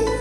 うん。